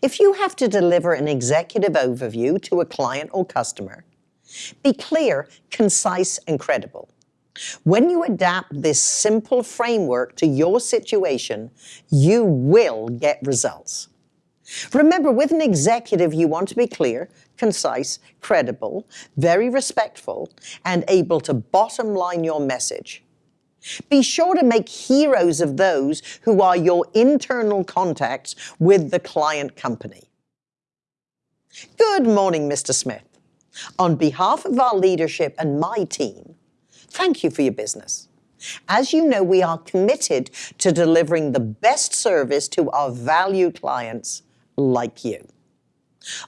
If you have to deliver an executive overview to a client or customer, be clear, concise, and credible. When you adapt this simple framework to your situation, you will get results. Remember, with an executive, you want to be clear, concise, credible, very respectful, and able to bottom line your message. Be sure to make heroes of those who are your internal contacts with the client company. Good morning, Mr. Smith. On behalf of our leadership and my team, thank you for your business. As you know, we are committed to delivering the best service to our valued clients like you.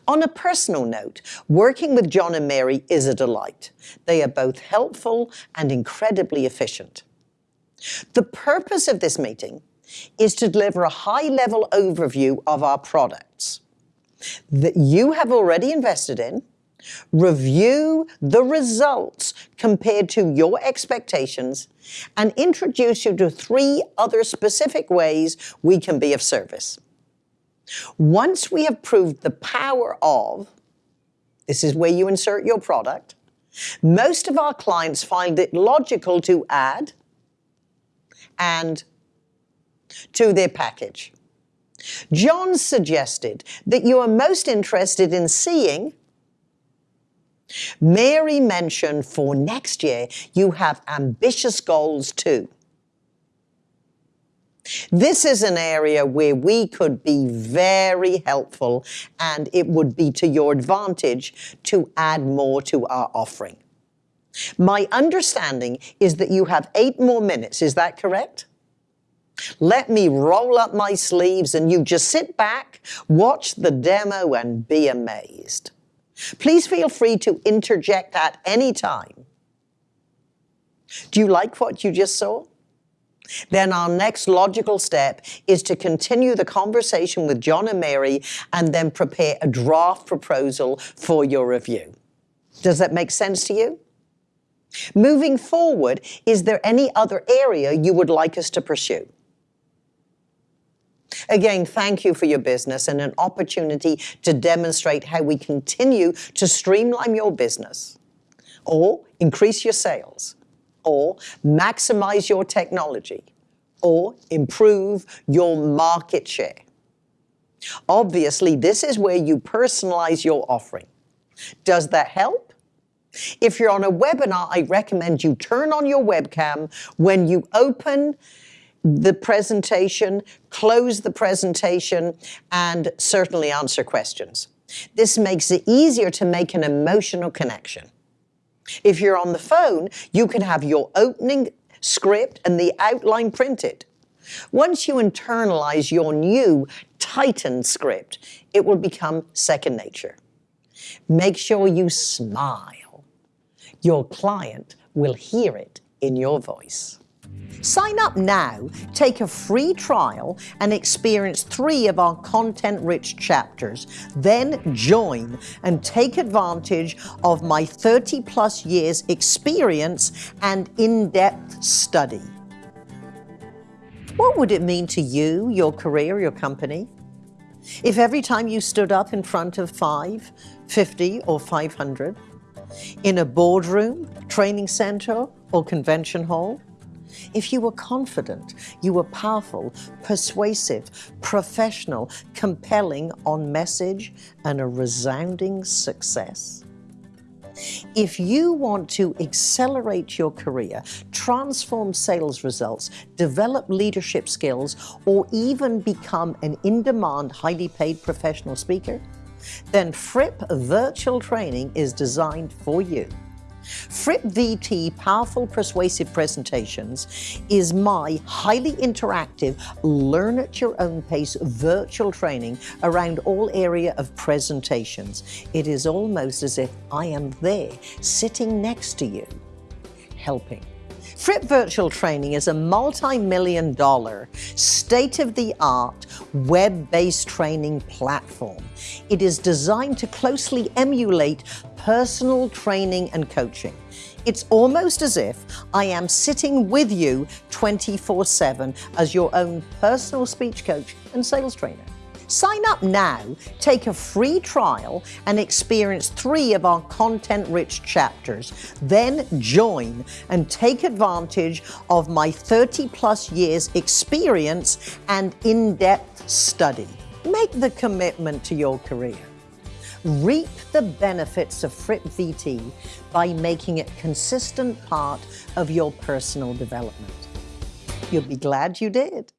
On a personal note, working with John and Mary is a delight. They are both helpful and incredibly efficient. The purpose of this meeting is to deliver a high-level overview of our products that you have already invested in, review the results compared to your expectations, and introduce you to three other specific ways we can be of service. Once we have proved the power of, this is where you insert your product, most of our clients find it logical to add and to their package. John suggested that you are most interested in seeing Mary mentioned for next year you have ambitious goals too. This is an area where we could be very helpful and it would be to your advantage to add more to our offering. My understanding is that you have eight more minutes, is that correct? Let me roll up my sleeves and you just sit back, watch the demo and be amazed. Please feel free to interject at any time. Do you like what you just saw? Then our next logical step is to continue the conversation with John and Mary and then prepare a draft proposal for your review. Does that make sense to you? Moving forward, is there any other area you would like us to pursue? Again, thank you for your business and an opportunity to demonstrate how we continue to streamline your business or increase your sales or maximize your technology or improve your market share. Obviously, this is where you personalize your offering. Does that help? If you're on a webinar, I recommend you turn on your webcam when you open the presentation, close the presentation, and certainly answer questions. This makes it easier to make an emotional connection. If you're on the phone, you can have your opening script and the outline printed. Once you internalize your new Titan script, it will become second nature. Make sure you smile your client will hear it in your voice. Sign up now, take a free trial, and experience three of our content-rich chapters. Then join and take advantage of my 30 plus years experience and in-depth study. What would it mean to you, your career, your company? If every time you stood up in front of five, 50, or 500, in a boardroom, training center, or convention hall? If you were confident, you were powerful, persuasive, professional, compelling on message, and a resounding success? If you want to accelerate your career, transform sales results, develop leadership skills, or even become an in-demand, highly paid professional speaker, then Fripp Virtual Training is designed for you. Fripp VT Powerful Persuasive Presentations is my highly interactive, learn at your own pace virtual training around all area of presentations. It is almost as if I am there, sitting next to you, helping. Fripp Virtual Training is a multi-million dollar, state-of-the-art, web-based training platform. It is designed to closely emulate personal training and coaching. It's almost as if I am sitting with you 24-7 as your own personal speech coach and sales trainer. Sign up now, take a free trial, and experience three of our content-rich chapters. Then join and take advantage of my 30 plus years experience and in-depth study. Make the commitment to your career. Reap the benefits of Fripp VT by making it consistent part of your personal development. You'll be glad you did.